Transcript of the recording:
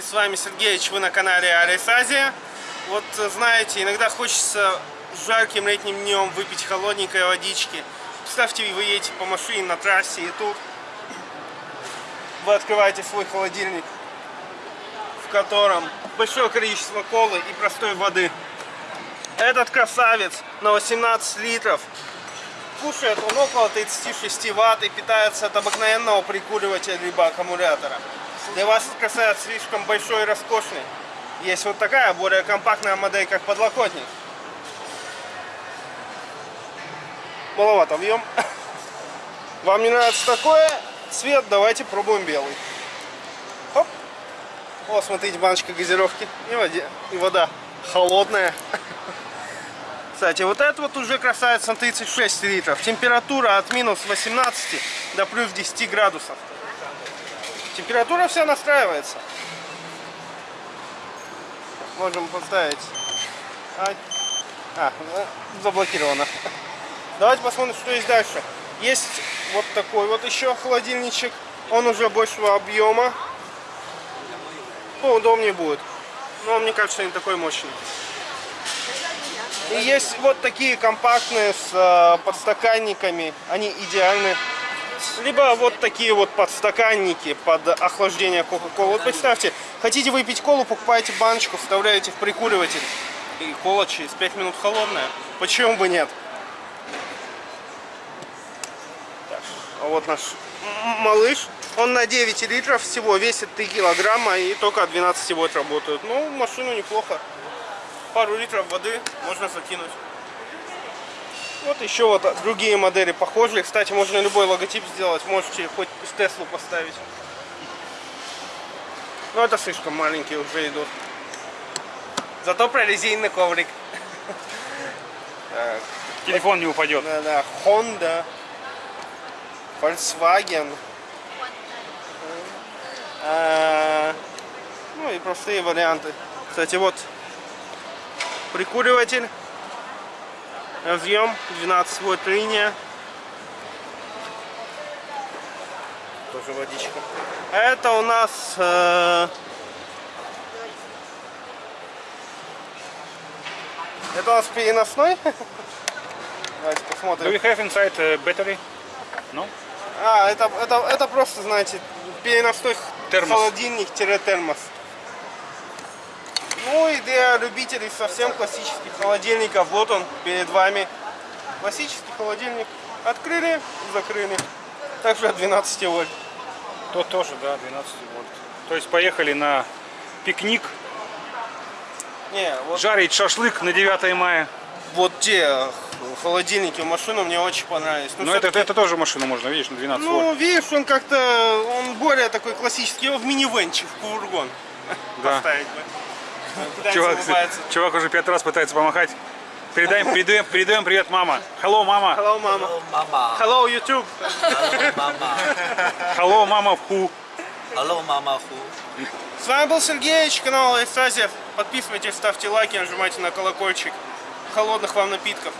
С вами Сергеевич, вы на канале Арис Азия. Вот знаете, иногда хочется жарким летним днем выпить холодненькой водички. Представьте, вы едете по машине на трассе и тут вы открываете свой холодильник, в котором большое количество колы и простой воды. Этот красавец на 18 литров кушает он около 36 ватт и питается от обыкновенного прикуривателя либо аккумулятора. Для вас красавец слишком большой и роскошный. Есть вот такая более компактная модель, как подлокотник. Маловато объем. Вам не нравится такое цвет, давайте пробуем белый. Хоп. О, смотрите, баночка газировки и, воде, и вода холодная. Кстати, вот это вот уже красавец на 36 литров. Температура от минус 18 до плюс 10 градусов. Температура вся настраивается. Можем поставить. А, а заблокировано. Давайте посмотрим, что есть дальше. Есть вот такой вот еще холодильничек. Он уже большего объема. Поудобнее будет. Но мне кажется, не такой мощный. И есть вот такие компактные с э, подстаканниками. Они идеальны. Либо вот такие вот подстаканники под охлаждение Кока-Колы. Вот представьте, хотите выпить колу, покупаете баночку, вставляете в прикуриватель. И кола через 5 минут холодная. Почему бы нет? Так, а вот наш малыш. Он на 9 литров всего, весит 3 килограмма и только от 12 вольт работают. Ну, машину неплохо. Пару литров воды можно закинуть. Вот еще вот другие модели похожие. Кстати, можно любой логотип сделать. Можете хоть Теслу поставить. Но это слишком маленькие уже идут. Зато прорезиненный коврик. Телефон не упадет. Да, да. Honda. Volkswagen. А, ну и простые варианты. Кстати, вот прикуриватель. Разъем 12 вольт линия. Тоже водичка. А это у нас э, это у нас переносной. Давайте посмотрим. Do you have inside uh, battery? No? А, это, это, это просто, знаете, переносной Термос. холодильник-термос. Ну и для любителей совсем классических холодильников, вот он перед вами. Классический холодильник. Открыли, закрыли. Также от 12 вольт. Тот тоже, да, 12 вольт. То есть поехали на пикник, Не, вот, жарить шашлык на 9 мая. вот те холодильники в машину мне очень понравились. Ну, Но это, всё-таки- это тоже машина можно, видишь, на 12 Ну, вольт. видишь, он как-то, он более такой классический, его в минивенчик, в фургон Да. поставить бы. Чувак, чувак уже пять раз пытается помахать. Передаем, передаем, передаем привет, мама. Hello, мама. Hello, мама. Hello, YouTube. Hello, Mama. Hello, мама, ху. Hello, Mama Who. С вами был Сергеевич, канал Эстазия. Подписывайтесь, ставьте лайки, нажимайте на колокольчик. Холодных вам напитков.